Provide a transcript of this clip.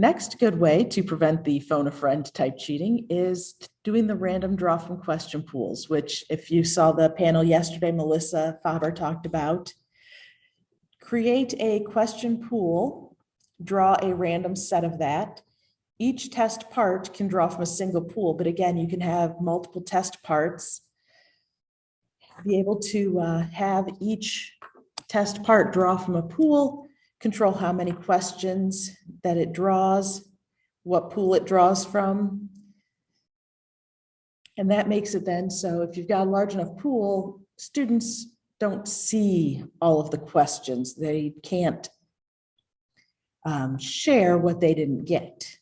Next good way to prevent the phone a friend type cheating is doing the random draw from question pools, which if you saw the panel yesterday, Melissa Faber talked about. Create a question pool, draw a random set of that. Each test part can draw from a single pool, but again, you can have multiple test parts. Be able to uh, have each test part draw from a pool, control how many questions that it draws, what pool it draws from. And that makes it then, so if you've got a large enough pool, students don't see all of the questions. They can't um, share what they didn't get.